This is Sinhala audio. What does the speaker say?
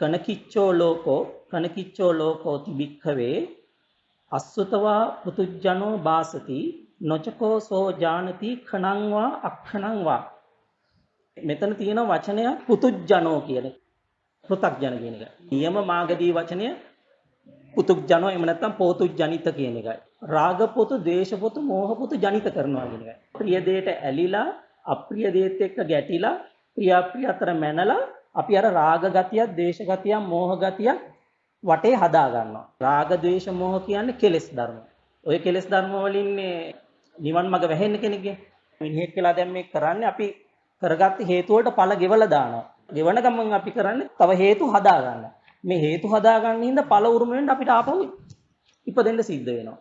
කනකිච්චෝ ලෝකෝ කනකිච්චෝ ලෝකෝති භික්ඛවේ අස්සුතවා පුතුජනෝ බාසති නොචකෝ සෝ ජානති khණං වා අක්ඛණං වා මෙතන තියෙන වචනය පුතුජනෝ කියන පෘථග්ජන කියන එක. නියම මාගදී වචනය පුතුජනෝ එහෙම නැත්නම් පෝතුජනිත කියන එකයි. රාග පොතු, ද්වේෂ පොතු, මෝහ පොතු ජනිත කරනවා කියන එකයි. ප්‍රිය දෙයට ඇලිලා, අප්‍රිය දෙයට එක්ක ගැටිලා, ප්‍රිය අප්‍රිය අතර මැනලා අපි අර රාග ගතියක්, ද්වේෂ ගතියක්, මෝහ ගතියක් වටේ හදා ගන්නවා. රාග, ද්වේෂ, මෝහ කියන්නේ කෙලෙස් ධර්ම. ඔය කෙලෙස් ධර්ම වලින් මේ නිවන් මඟ වැහෙන්න කෙනෙක්ගේ. මිනිහෙක් කියලා දැන් මේ කරන්නේ අපි කරගත්ත හේතු වලට ඵල ගෙවලා දානවා. ගෙවන ගමන් අපි කරන්නේ තව හේතු හදා ගන්න. මේ හේතු හදා ගන්න හින්දා ඵල උරුම වෙන්න අපිට ආපහු ඉපදෙන්න සිද්ධ වෙනවා.